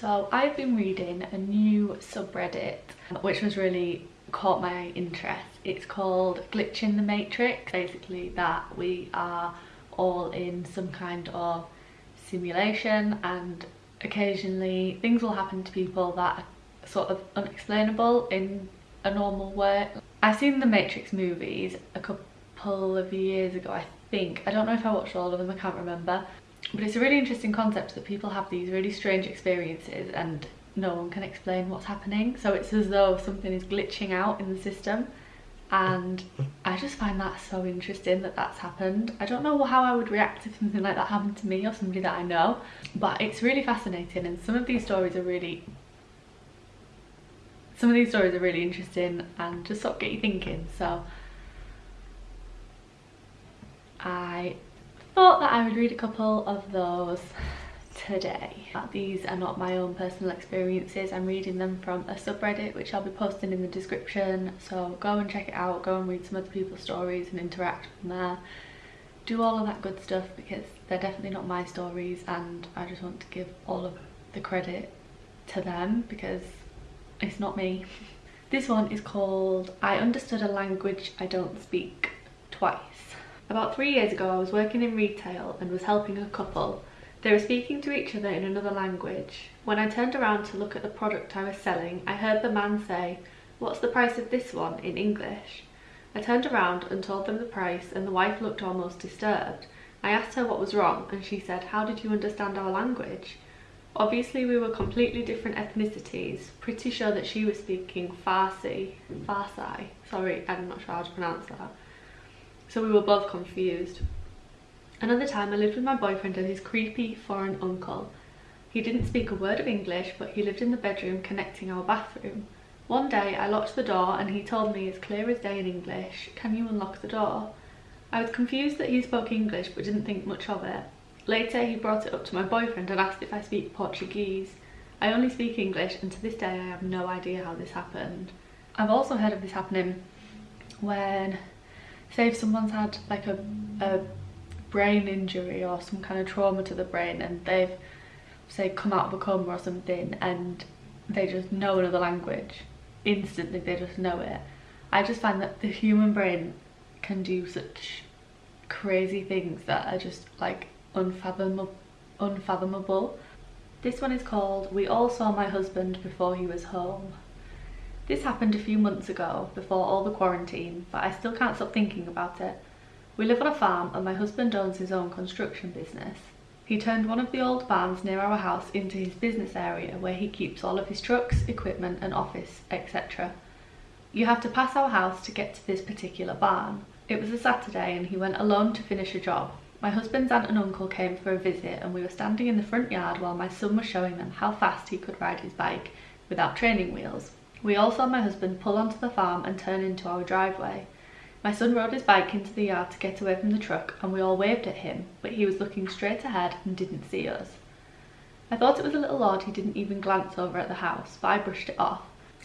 So I've been reading a new subreddit which was really caught my interest. It's called Glitching the Matrix. Basically that we are all in some kind of simulation and occasionally things will happen to people that are sort of unexplainable in a normal way. I've seen the Matrix movies a couple of years ago I think. I don't know if I watched all of them, I can't remember. But it's a really interesting concept that people have these really strange experiences and no one can explain what's happening. So it's as though something is glitching out in the system. And I just find that so interesting that that's happened. I don't know how I would react if something like that happened to me or somebody that I know. But it's really fascinating and some of these stories are really some of these stories are really interesting and just sort of get you thinking so I thought that I would read a couple of those today. These are not my own personal experiences, I'm reading them from a subreddit which I'll be posting in the description so go and check it out, go and read some other people's stories and interact from there. Do all of that good stuff because they're definitely not my stories and I just want to give all of the credit to them because it's not me. This one is called I Understood a Language I Don't Speak Twice. About three years ago I was working in retail and was helping a couple. They were speaking to each other in another language. When I turned around to look at the product I was selling, I heard the man say, what's the price of this one in English? I turned around and told them the price and the wife looked almost disturbed. I asked her what was wrong and she said, how did you understand our language? Obviously we were completely different ethnicities, pretty sure that she was speaking Farsi, Farsi, sorry I'm not sure how to pronounce that so we were both confused. Another time I lived with my boyfriend and his creepy foreign uncle. He didn't speak a word of English but he lived in the bedroom connecting our bathroom. One day I locked the door and he told me as clear as day in English, can you unlock the door? I was confused that he spoke English but didn't think much of it. Later he brought it up to my boyfriend and asked if I speak Portuguese. I only speak English and to this day I have no idea how this happened. I've also heard of this happening when say if someone's had like a, a brain injury or some kind of trauma to the brain and they've say come out of a coma or something and they just know another language instantly they just know it. I just find that the human brain can do such crazy things that are just like unfathomable unfathomable. This one is called we all saw my husband before he was home this happened a few months ago, before all the quarantine, but I still can't stop thinking about it. We live on a farm and my husband owns his own construction business. He turned one of the old barns near our house into his business area where he keeps all of his trucks, equipment and office, etc. You have to pass our house to get to this particular barn. It was a Saturday and he went alone to finish a job. My husband's aunt and uncle came for a visit and we were standing in the front yard while my son was showing them how fast he could ride his bike without training wheels. We all saw my husband pull onto the farm and turn into our driveway. My son rode his bike into the yard to get away from the truck and we all waved at him, but he was looking straight ahead and didn't see us. I thought it was a little odd he didn't even glance over at the house, but I brushed it off.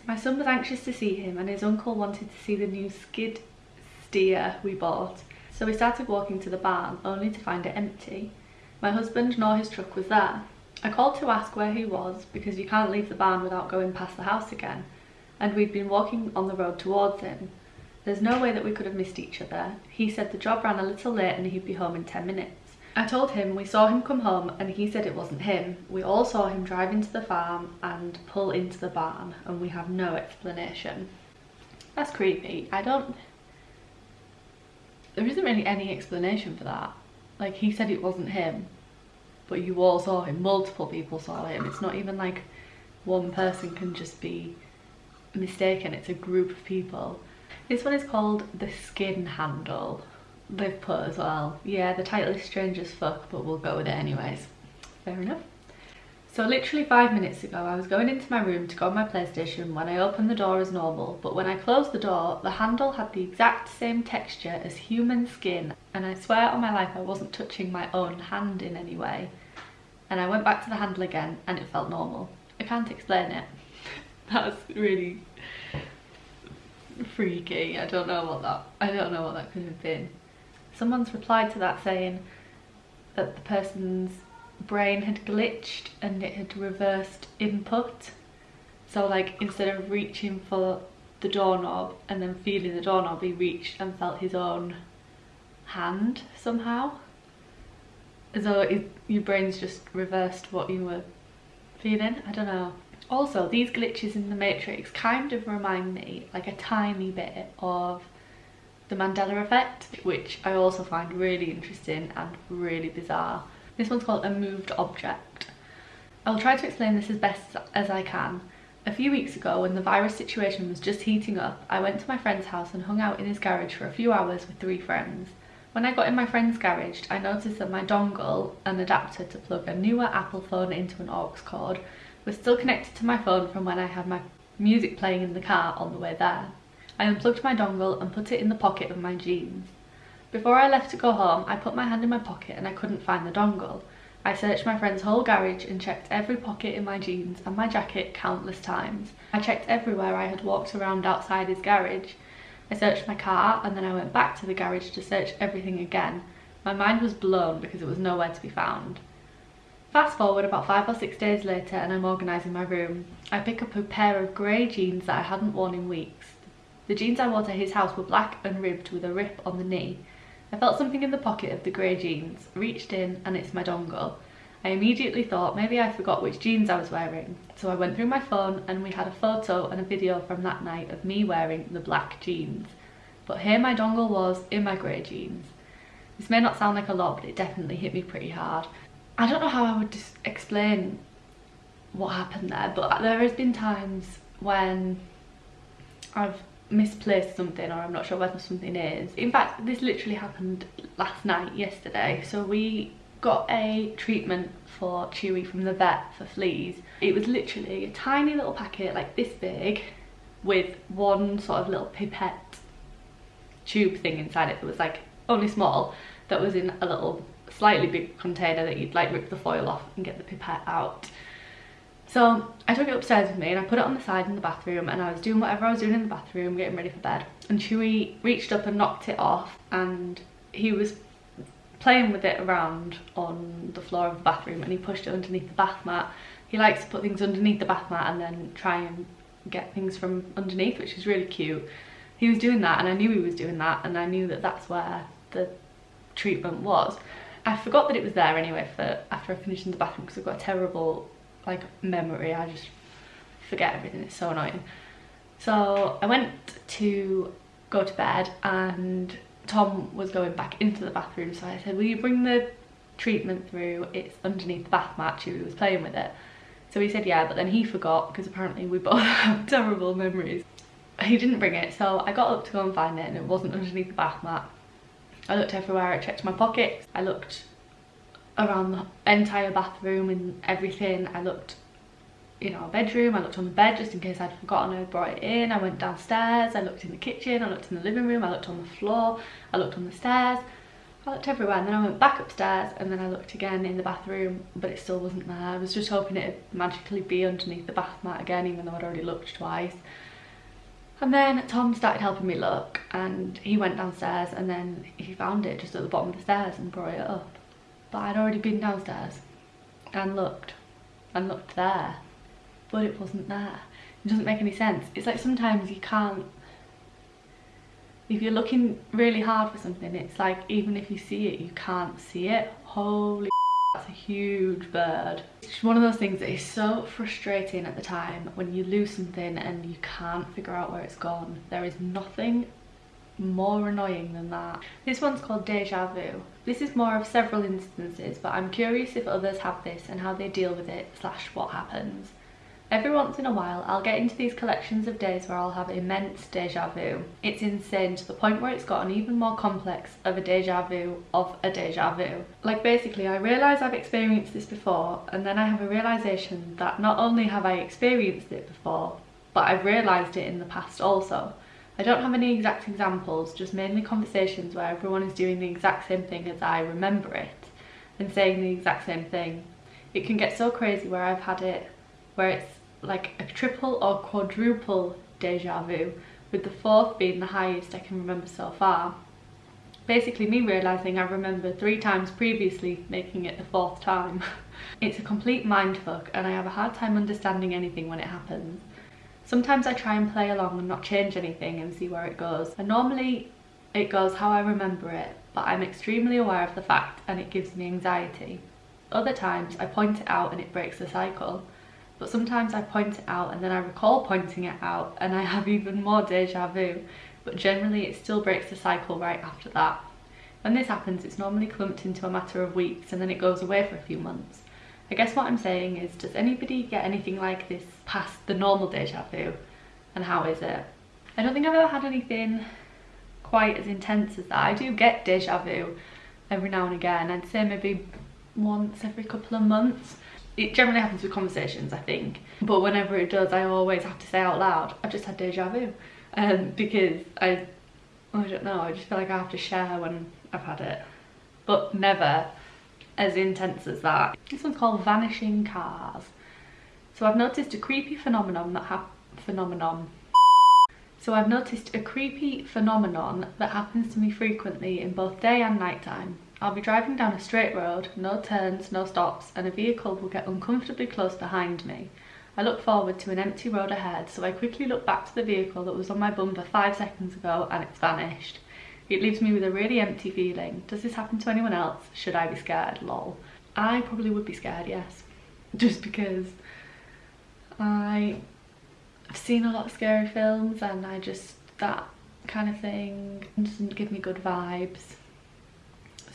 My son was anxious to see him and his uncle wanted to see the new skid steer we bought, so we started walking to the barn, only to find it empty. My husband nor his truck was there. I called to ask where he was because you can't leave the barn without going past the house again, and we'd been walking on the road towards him. There's no way that we could have missed each other. He said the job ran a little late and he'd be home in 10 minutes. I told him we saw him come home and he said it wasn't him. We all saw him drive into the farm and pull into the barn and we have no explanation. That's creepy. I don't... There isn't really any explanation for that. Like he said it wasn't him, but you all saw him. Multiple people saw him. It's not even like one person can just be mistaken, it's a group of people. This one is called The Skin Handle. They've put as well. Yeah, the title is strange as fuck, but we'll go with it anyways. Fair enough. So literally five minutes ago, I was going into my room to go on my PlayStation when I opened the door as normal, but when I closed the door, the handle had the exact same texture as human skin, and I swear on my life I wasn't touching my own hand in any way. And I went back to the handle again, and it felt normal. I can't explain it. That's really freaky. I don't know what that I don't know what that could have been. Someone's replied to that saying that the person's brain had glitched and it had reversed input. So like instead of reaching for the doorknob and then feeling the doorknob, he reached and felt his own hand somehow. As though it, your brain's just reversed what you were feeling, I don't know. Also, these glitches in the Matrix kind of remind me like a tiny bit of the Mandela effect, which I also find really interesting and really bizarre. This one's called a moved object. I'll try to explain this as best as I can. A few weeks ago, when the virus situation was just heating up, I went to my friend's house and hung out in his garage for a few hours with three friends. When I got in my friend's garage, I noticed that my dongle, an adapter to plug a newer Apple phone into an aux cord, was still connected to my phone from when I had my music playing in the car on the way there. I unplugged my dongle and put it in the pocket of my jeans. Before I left to go home, I put my hand in my pocket and I couldn't find the dongle. I searched my friend's whole garage and checked every pocket in my jeans and my jacket countless times. I checked everywhere I had walked around outside his garage. I searched my car and then I went back to the garage to search everything again. My mind was blown because it was nowhere to be found. Fast forward about five or six days later and I'm organising my room. I pick up a pair of grey jeans that I hadn't worn in weeks. The jeans I wore to his house were black and ribbed with a rip on the knee. I felt something in the pocket of the grey jeans, reached in and it's my dongle. I immediately thought maybe I forgot which jeans I was wearing, so I went through my phone and we had a photo and a video from that night of me wearing the black jeans. But here my dongle was in my grey jeans. This may not sound like a lot, but it definitely hit me pretty hard. I don't know how I would explain what happened there, but there has been times when I've misplaced something or I'm not sure whether something is. In fact, this literally happened last night, yesterday. So we got a treatment for Chewy from the vet for fleas. It was literally a tiny little packet like this big with one sort of little pipette tube thing inside it that was like only small that was in a little slightly big container that you'd like rip the foil off and get the pipette out. So I took it upstairs with me and I put it on the side in the bathroom and I was doing whatever I was doing in the bathroom, getting ready for bed. And Chewy reached up and knocked it off and he was playing with it around on the floor of the bathroom and he pushed it underneath the bath mat. He likes to put things underneath the bath mat and then try and get things from underneath, which is really cute. He was doing that and I knew he was doing that and I knew that that's where the treatment was. I forgot that it was there anyway for after I finished in the bathroom because I've got a terrible like memory. I just forget everything. It's so annoying. So I went to go to bed and Tom was going back into the bathroom. So I said, will you bring the treatment through? It's underneath the bath mat. He was playing with it. So he said, yeah, but then he forgot because apparently we both have terrible memories. He didn't bring it. So I got up to go and find it and it wasn't underneath the bath mat. I looked everywhere. I checked my pockets. I looked around the entire bathroom and everything. I looked in our bedroom, I looked on the bed just in case I'd forgotten I brought it in. I went downstairs, I looked in the kitchen, I looked in the living room, I looked on the floor, I looked on the stairs. I looked everywhere and then I went back upstairs and then I looked again in the bathroom but it still wasn't there. I was just hoping it'd magically be underneath the bath mat again even though I'd already looked twice. And then Tom started helping me look and he went downstairs and then he found it just at the bottom of the stairs and brought it up. But I'd already been downstairs and looked and looked there but it wasn't there. It doesn't make any sense. It's like sometimes you can't if you're looking really hard for something it's like even if you see it you can't see it. Holy that's a huge bird it's one of those things that is so frustrating at the time when you lose something and you can't figure out where it's gone there is nothing more annoying than that. This one's called Deja Vu. This is more of several instances, but I'm curious if others have this and how they deal with it slash what happens. Every once in a while, I'll get into these collections of days where I'll have immense deja vu. It's insane to the point where it's gotten even more complex of a deja vu of a deja vu. Like basically, I realise I've experienced this before, and then I have a realisation that not only have I experienced it before, but I've realised it in the past also. I don't have any exact examples, just mainly conversations where everyone is doing the exact same thing as I remember it and saying the exact same thing. It can get so crazy where I've had it where it's like a triple or quadruple deja vu with the fourth being the highest I can remember so far. Basically me realising I remember three times previously making it the fourth time. it's a complete mindfuck and I have a hard time understanding anything when it happens. Sometimes I try and play along and not change anything and see where it goes. And normally it goes how I remember it, but I'm extremely aware of the fact and it gives me anxiety. Other times I point it out and it breaks the cycle. But sometimes I point it out and then I recall pointing it out and I have even more deja vu. But generally it still breaks the cycle right after that. When this happens, it's normally clumped into a matter of weeks and then it goes away for a few months. I guess what I'm saying is, does anybody get anything like this past the normal deja vu? And how is it? I don't think I've ever had anything quite as intense as that. I do get deja vu every now and again. I'd say maybe once every couple of months. It generally happens with conversations, I think. But whenever it does, I always have to say out loud, I've just had deja vu. Um, because I, I don't know, I just feel like I have to share when I've had it. But never as intense as that. This one's called Vanishing Cars. So I've noticed a creepy phenomenon that hap phenomenon. So I've noticed a creepy phenomenon that happens to me frequently in both day and night time. I'll be driving down a straight road, no turns, no stops, and a vehicle will get uncomfortably close behind me. I look forward to an empty road ahead, so I quickly look back to the vehicle that was on my bumper five seconds ago and it's vanished. It leaves me with a really empty feeling. Does this happen to anyone else? Should I be scared? Lol. I probably would be scared, yes. Just because I, I've seen a lot of scary films and I just, that kind of thing doesn't give me good vibes.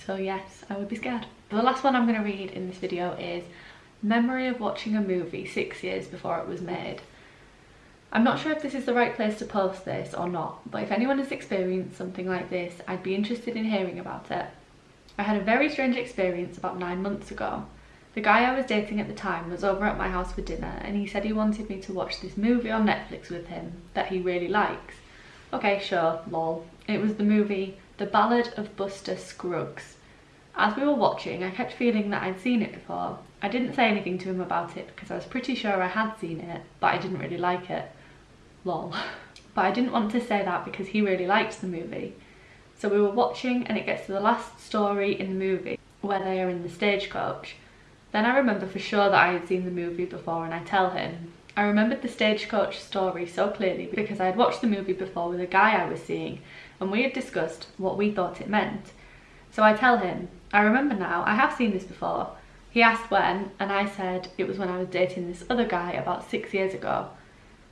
So yes, I would be scared. The last one I'm going to read in this video is Memory of watching a movie six years before it was made. I'm not sure if this is the right place to post this or not, but if anyone has experienced something like this, I'd be interested in hearing about it. I had a very strange experience about nine months ago. The guy I was dating at the time was over at my house for dinner and he said he wanted me to watch this movie on Netflix with him that he really likes. Okay, sure, lol. It was the movie The Ballad of Buster Scruggs. As we were watching, I kept feeling that I'd seen it before. I didn't say anything to him about it because I was pretty sure I had seen it, but I didn't really like it lol. But I didn't want to say that because he really liked the movie. So we were watching and it gets to the last story in the movie where they are in the stagecoach. Then I remember for sure that I had seen the movie before and I tell him. I remembered the stagecoach story so clearly because I had watched the movie before with a guy I was seeing and we had discussed what we thought it meant. So I tell him, I remember now, I have seen this before. He asked when and I said it was when I was dating this other guy about six years ago.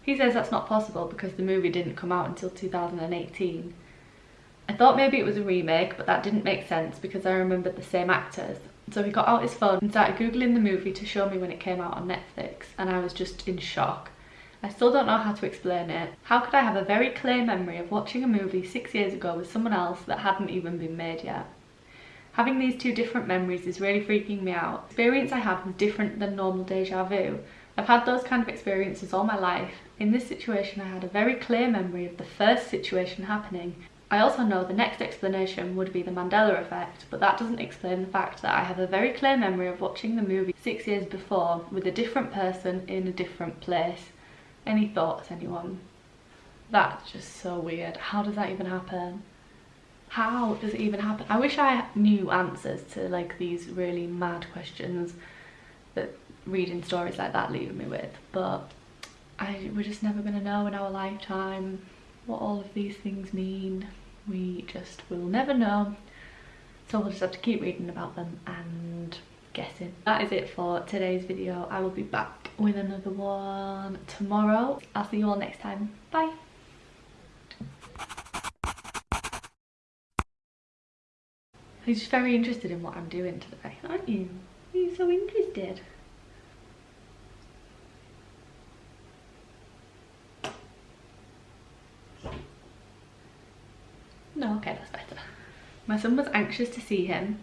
He says that's not possible because the movie didn't come out until 2018. I thought maybe it was a remake, but that didn't make sense because I remembered the same actors. So he got out his phone and started googling the movie to show me when it came out on Netflix and I was just in shock. I still don't know how to explain it. How could I have a very clear memory of watching a movie six years ago with someone else that hadn't even been made yet? Having these two different memories is really freaking me out. The experience I had was different than normal deja vu. I've had those kind of experiences all my life in this situation, I had a very clear memory of the first situation happening. I also know the next explanation would be the Mandela effect, but that doesn't explain the fact that I have a very clear memory of watching the movie six years before with a different person in a different place. Any thoughts, anyone? That's just so weird. How does that even happen? How does it even happen? I wish I knew answers to like these really mad questions that reading stories like that leave me with, but I, we're just never to know in our lifetime what all of these things mean. We just will never know. So we'll just have to keep reading about them and guessing. That is it for today's video. I will be back with another one tomorrow. I'll see you all next time. Bye. You're just very interested in what I'm doing today, aren't you? Are you so interested? No, okay, that's better. My son was anxious to see him.